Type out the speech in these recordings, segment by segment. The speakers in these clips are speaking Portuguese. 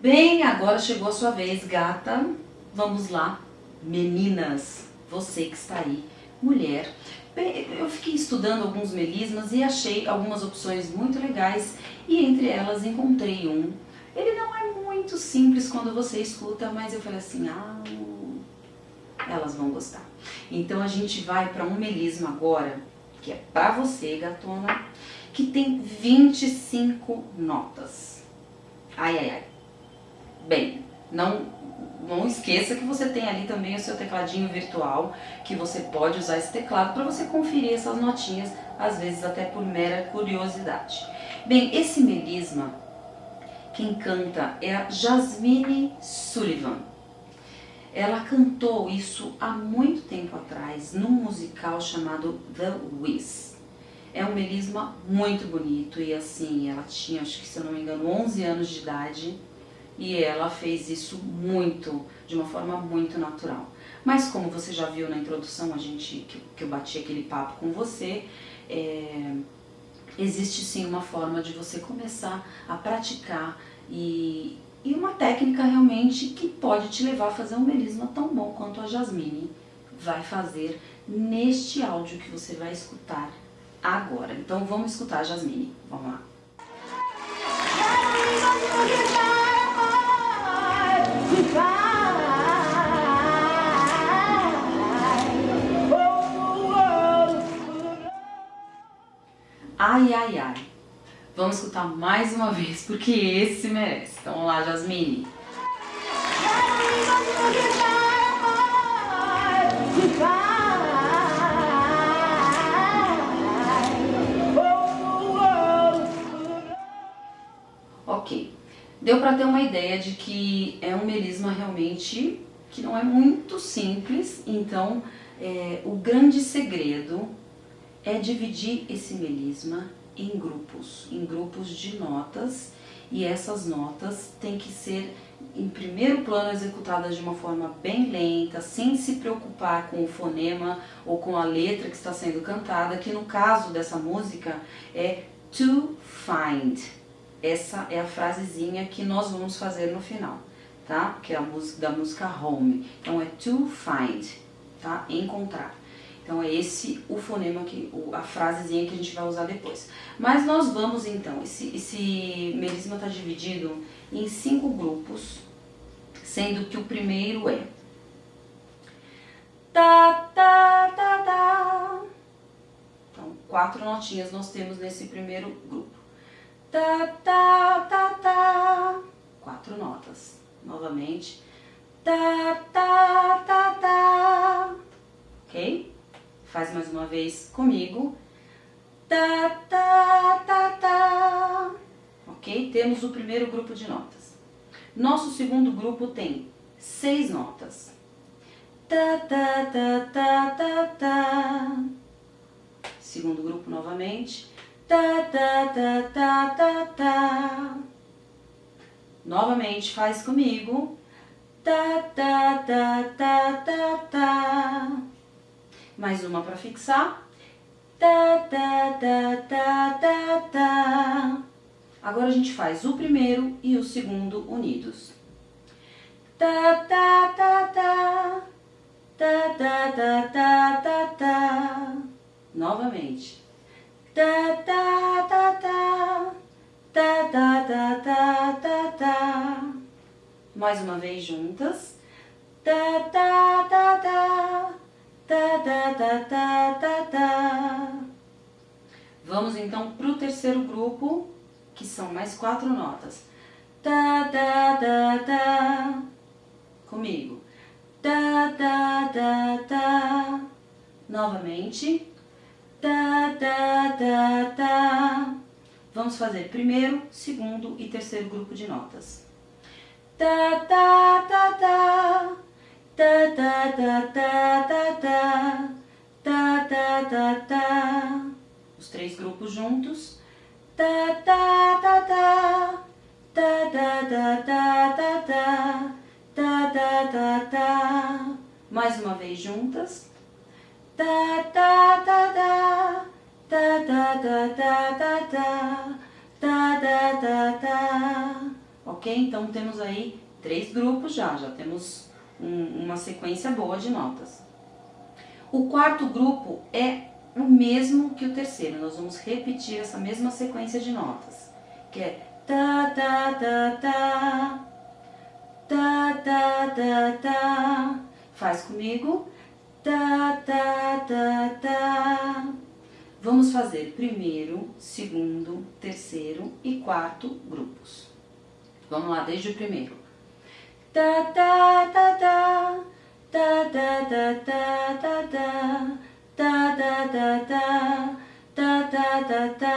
Bem, agora chegou a sua vez, gata. Vamos lá, meninas, você que está aí, mulher. Bem, eu fiquei estudando alguns melismas e achei algumas opções muito legais e entre elas encontrei um. Ele não é muito simples quando você escuta, mas eu falei assim, ah, elas vão gostar. Então a gente vai para um melisma agora, que é para você, gatona, que tem 25 notas. Ai, ai, ai. Bem, não, não esqueça que você tem ali também o seu tecladinho virtual, que você pode usar esse teclado para você conferir essas notinhas, às vezes até por mera curiosidade. Bem, esse melisma, quem canta é a Jasmine Sullivan. Ela cantou isso há muito tempo atrás, num musical chamado The Wiz. É um melisma muito bonito e assim, ela tinha, acho que se eu não me engano, 11 anos de idade e ela fez isso muito, de uma forma muito natural. Mas como você já viu na introdução, a gente que, que eu bati aquele papo com você, é, existe sim uma forma de você começar a praticar e, e uma técnica realmente que pode te levar a fazer um melisma tão bom quanto a Jasmine vai fazer neste áudio que você vai escutar agora. Então vamos escutar a Jasmine, vamos lá. Ai, ai, ai. Vamos escutar mais uma vez, porque esse merece. Então vamos lá, Jasmine. Ok. Deu para ter uma ideia de que é um melisma realmente que não é muito simples, então é, o grande segredo é dividir esse melisma em grupos, em grupos de notas, e essas notas têm que ser em primeiro plano executadas de uma forma bem lenta, sem se preocupar com o fonema ou com a letra que está sendo cantada, que no caso dessa música é to find. Essa é a frasezinha que nós vamos fazer no final, tá? Que é a música da música Home. Então é to find, tá? Encontrar. Então é esse o fonema, que, a frasezinha que a gente vai usar depois. Mas nós vamos então, esse, esse melisma está dividido em cinco grupos, sendo que o primeiro é ta ta ta ta. Então, quatro notinhas nós temos nesse primeiro grupo. Ta ta ta ta. Quatro notas. Novamente. Ta ta ta ta. Ok? Faz mais uma vez comigo. Tá, tá, tá, tá. Ok? Temos o primeiro grupo de notas. Nosso segundo grupo tem seis notas. Tá, tá, tá, tá, tá, tá. Segundo grupo novamente. Tá, tá, tá, tá, tá, tá. Novamente, faz comigo. Tá, tá, tá, tá, tá, tá mais uma para fixar. Tá, tá, tá, tá, tá, tá. Agora a gente faz o primeiro e o segundo unidos. Tá, tá, tá, tá. Tá, tá, tá, tá, tá, tá. Novamente. Tá, tá, tá, tá. Tá, tá, tá, tá, tá, tá. Mais uma vez juntas. Tá, tá, tá, tá ta ta ta ta ta ta. Vamos então para o terceiro grupo, que são mais quatro notas. Ta ta ta ta. Comigo. Ta ta ta ta. Novamente. Ta ta ta ta. Vamos fazer primeiro, segundo e terceiro grupo de notas. Ta, ta, ta, ta ta ta ta ta ta ta ta ta ta ta os três grupos juntos ta ta ta ta ta ta ta ta ta ta ta ta ta ta mais uma vez juntas ta ta ta ta ta ta ta ta ta ta ta ta ta ta ok? Então temos aí três grupos já, já temos um, uma sequência boa de notas. O quarto grupo é o mesmo que o terceiro, nós vamos repetir essa mesma sequência de notas, que é ta ta ta ta, ta ta ta ta, faz comigo, ta ta ta ta. Vamos fazer primeiro, segundo, terceiro e quarto grupos. Vamos lá, desde o primeiro. Ta ta ta ta, ta ta ta ta ta ta, ta ta ta ta, ta ta ta ta.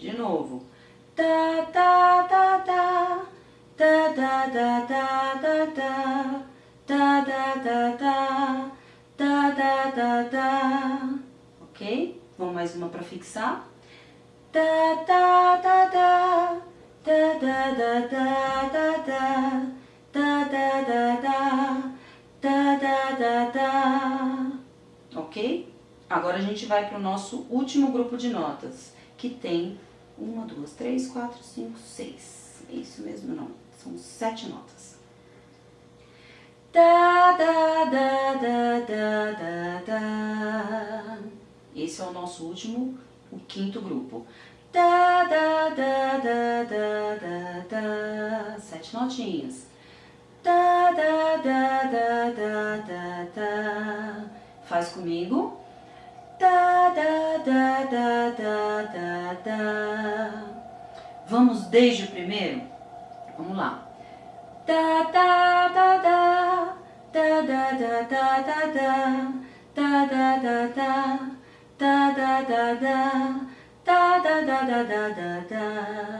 De novo. Ta ta ta ta, ta ta ta ta ta ta, ta ta ta ta, ta ta ta ta. Ok? Vamos mais uma para fixar. Ta ta ta ta, ta ta ta ta ta ta ta ta ta, ta ta ta ta. Ok? Agora a gente vai para o nosso último grupo de notas, que tem uma, duas, três, quatro, cinco, seis. É isso mesmo, não. São sete notas. Da, da, da, da, da, da, da. Esse é o nosso último, o quinto grupo. Da, da, da, da, da, da, da. Sete notinhas. Da, da, da, da, da, da, da. Faz comigo. Da, da, da, da, da, da, da. Vamos desde o primeiro? Vamos lá. Da, da, da, da. Da, da, da, da, da, da. Da, da, da, da. Da, da, da, da. Da, da, da, da, da, da, da.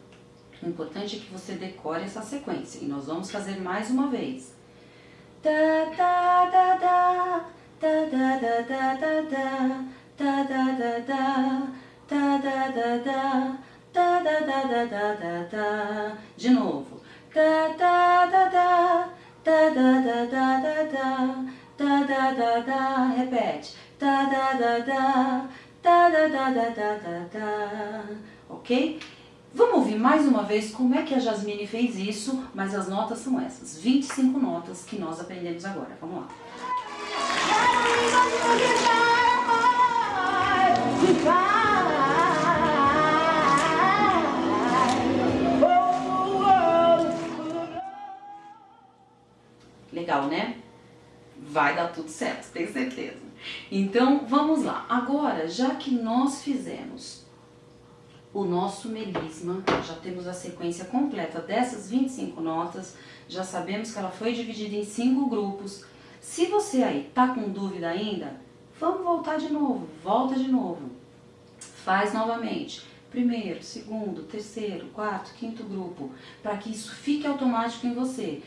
O importante é que você decore essa sequência. E nós vamos fazer mais uma vez. Da, da, da, da, da da da da da da da da da da da da da da da da de novo da da da da da da da da da da da da da da repete da da da da da da da da da da da ok Vamos ouvir mais uma vez como é que a Jasmine fez isso, mas as notas são essas, 25 notas que nós aprendemos agora. Vamos lá. Legal, né? Vai dar tudo certo, tenho certeza. Então, vamos lá. Agora, já que nós fizemos o nosso melisma, já temos a sequência completa dessas 25 notas, já sabemos que ela foi dividida em cinco grupos. Se você aí tá com dúvida ainda, vamos voltar de novo, volta de novo. Faz novamente. Primeiro, segundo, terceiro, quarto, quinto grupo, para que isso fique automático em você.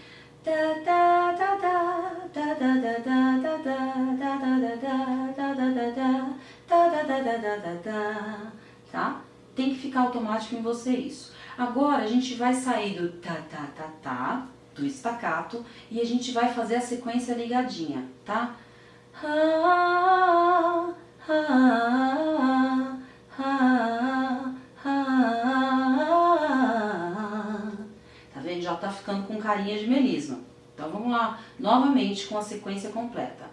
Tá? Tem que ficar automático em você isso. Agora a gente vai sair do tá, tá, tá, tá, do estacato, e a gente vai fazer a sequência ligadinha, tá? Ha, ha, ha, Tá vendo? Já tá ficando com carinha de melisma. Então vamos lá, novamente com a sequência completa.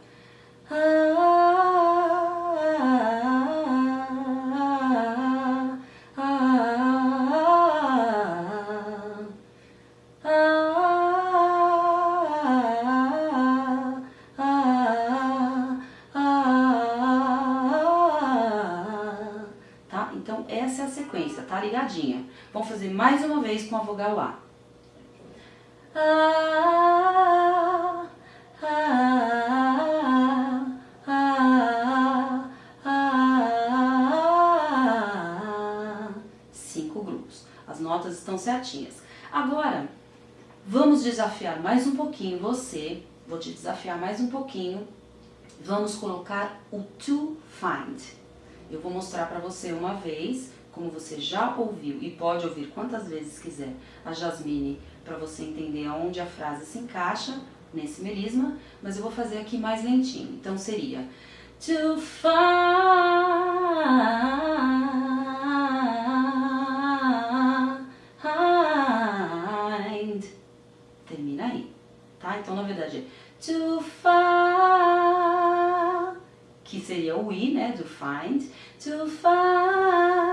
Ligadinha. Vamos fazer mais uma vez com a vogal A. A, a, a, a, Cinco grupos. As notas estão certinhas. Agora, Vamos desafiar mais um pouquinho você, vou te desafiar mais um pouquinho. Vamos colocar o to find. Eu vou mostrar para você uma vez, como você já ouviu e pode ouvir quantas vezes quiser a Jasmine, para você entender aonde a frase se encaixa nesse melisma, mas eu vou fazer aqui mais lentinho. Então seria to find termina aí, tá? Então na verdade é to find que seria o we, né, do find, to find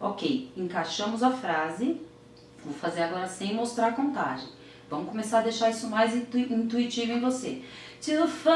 Ok, encaixamos a frase. Vou fazer agora sem mostrar a contagem. Vamos começar a deixar isso mais intu intuitivo em você. To find,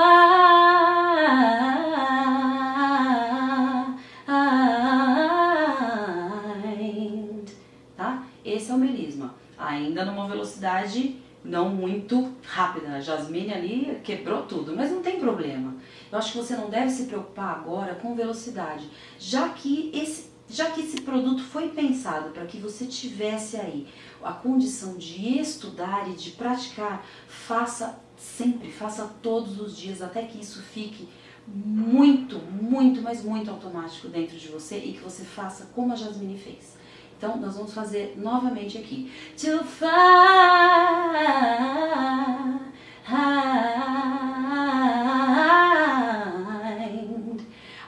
tá? Esse é o melisma. Ainda numa velocidade não muito rápida. A Jasmine ali quebrou tudo, mas não tem problema. Eu acho que você não deve se preocupar agora com velocidade, já que esse já que esse produto foi pensado para que você tivesse aí a condição de estudar e de praticar, faça sempre, faça todos os dias, até que isso fique muito, muito, mas muito automático dentro de você e que você faça como a Jasmine fez. Então, nós vamos fazer novamente aqui. To find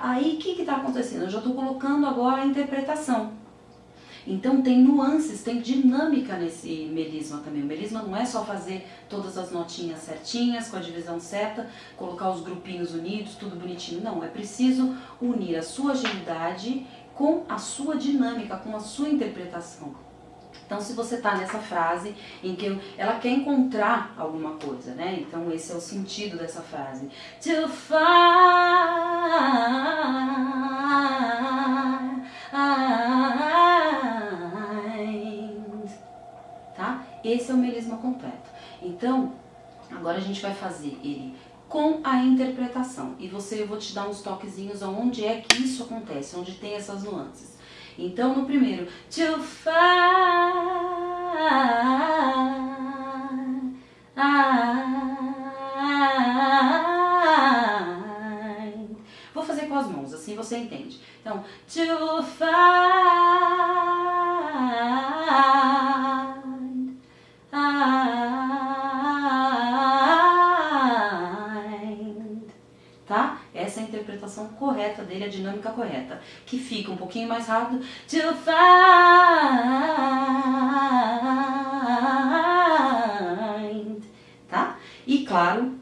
Aí, o que está acontecendo? Eu já estou colocando agora a interpretação. Então tem nuances, tem dinâmica nesse melisma também. O melisma não é só fazer todas as notinhas certinhas, com a divisão certa, colocar os grupinhos unidos, tudo bonitinho. Não, é preciso unir a sua agilidade com a sua dinâmica, com a sua interpretação. Então, se você está nessa frase em que ela quer encontrar alguma coisa, né? Então, esse é o sentido dessa frase. To find, tá? Esse é o melisma completo. Então, agora a gente vai fazer ele com a interpretação. E você, eu vou te dar uns toquezinhos aonde é que isso acontece, onde tem essas nuances. Então, no primeiro, to find, vou fazer com as mãos, assim você entende. Então, to find, interpretação correta dele, a dinâmica correta, que fica um pouquinho mais rápido. To find, tá? E claro,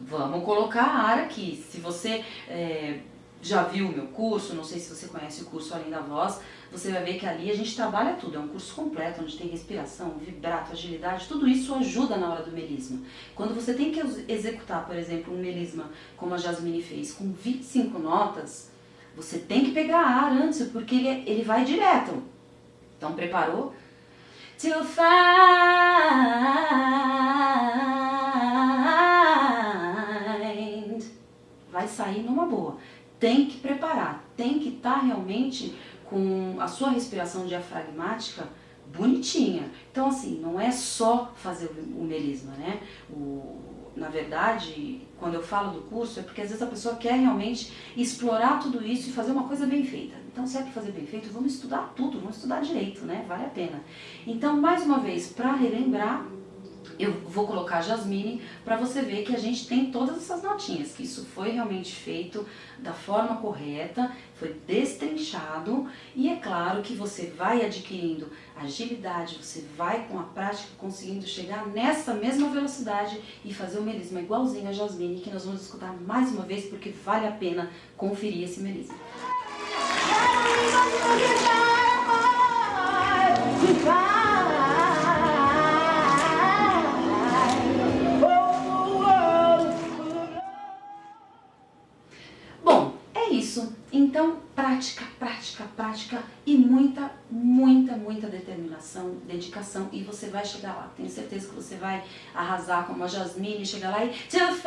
vamos colocar a ar aqui. Se você é, já viu o meu curso, não sei se você conhece o curso Além da Voz, você vai ver que ali a gente trabalha tudo, é um curso completo, onde tem respiração, vibrato, agilidade, tudo isso ajuda na hora do melisma. Quando você tem que executar, por exemplo, um melisma, como a Jasmine fez, com 25 notas, você tem que pegar ar antes, porque ele, ele vai direto. Então, preparou? To find vai sair numa boa tem que preparar, tem que estar tá realmente com a sua respiração diafragmática bonitinha. Então, assim, não é só fazer o melisma, né? O, na verdade, quando eu falo do curso, é porque às vezes a pessoa quer realmente explorar tudo isso e fazer uma coisa bem feita. Então, se é para fazer bem feito, vamos estudar tudo, vamos estudar direito, né? Vale a pena. Então, mais uma vez, para relembrar, eu vou colocar Jasmine para você ver que a gente tem todas essas notinhas, que isso foi realmente feito da forma correta, foi destrinchado e é claro que você vai adquirindo agilidade, você vai com a prática conseguindo chegar nessa mesma velocidade e fazer o melisma igualzinho a Jasmine, que nós vamos escutar mais uma vez porque vale a pena conferir esse melisma. Então, prática, prática, prática e muita, muita, muita determinação, dedicação e você vai chegar lá. Tenho certeza que você vai arrasar como a Jasmine, chegar lá e... To find